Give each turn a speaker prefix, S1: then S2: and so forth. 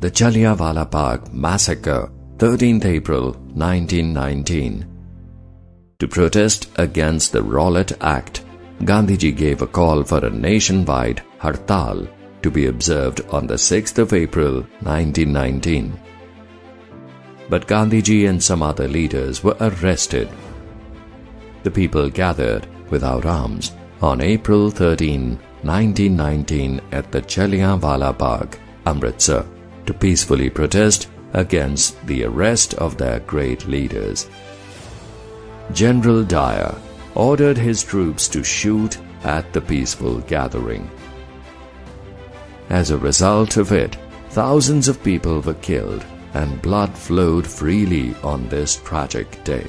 S1: the Jallianwala Bagh massacre, 13th April 1919. To protest against the Rowlatt Act, Gandhiji gave a call for a nationwide hartal to be observed on the 6th of April 1919. But Gandhiji and some other leaders were arrested. The people gathered without arms on April 13, 1919 at the Jallianwala Bagh, Amritsar, to peacefully protest against the arrest of their great leaders. General Dyer ordered his troops to shoot at the peaceful gathering. As a result of it, thousands of people were killed and blood flowed freely on this tragic day.